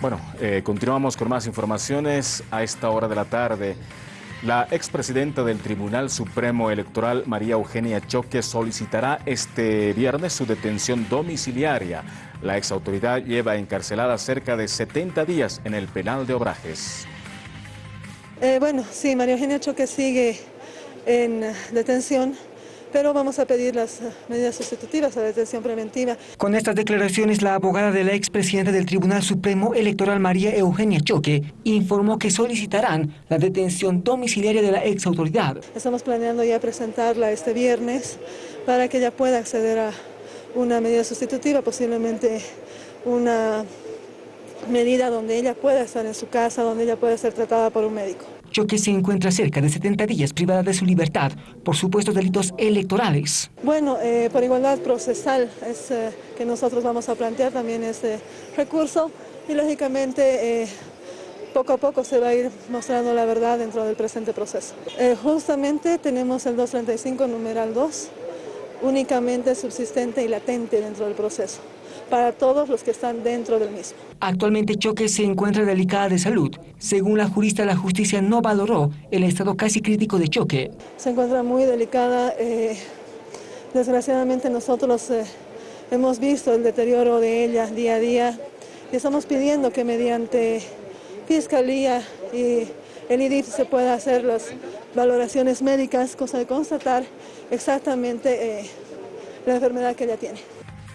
Bueno, eh, continuamos con más informaciones a esta hora de la tarde. La expresidenta del Tribunal Supremo Electoral, María Eugenia Choque, solicitará este viernes su detención domiciliaria. La exautoridad lleva encarcelada cerca de 70 días en el penal de Obrajes. Eh, bueno, sí, María Eugenia Choque sigue en detención pero vamos a pedir las eh, medidas sustitutivas a la detención preventiva. Con estas declaraciones, la abogada de la expresidenta del Tribunal Supremo Electoral, María Eugenia Choque, informó que solicitarán la detención domiciliaria de la exautoridad. Estamos planeando ya presentarla este viernes para que ella pueda acceder a una medida sustitutiva, posiblemente una medida donde ella pueda estar en su casa, donde ella pueda ser tratada por un médico. Choque se encuentra cerca de 70 días privada de su libertad por supuestos delitos electorales. Bueno, eh, por igualdad procesal es eh, que nosotros vamos a plantear también este recurso y lógicamente eh, poco a poco se va a ir mostrando la verdad dentro del presente proceso. justamente tenemos el 235 numeral 2 únicamente subsistente y latente dentro del proceso para todos los que están dentro del mismo. Actualmente Choque se encuentra delicada de salud. Según la jurista, la justicia no valoró el estado casi crítico de Choque. Se encuentra muy delicada. Eh, desgraciadamente nosotros eh, hemos visto el deterioro de ella día a día y estamos pidiendo que mediante Fiscalía y el IDIF se pueda hacer las valoraciones médicas, cosa de constatar exactamente eh, la enfermedad que ella tiene.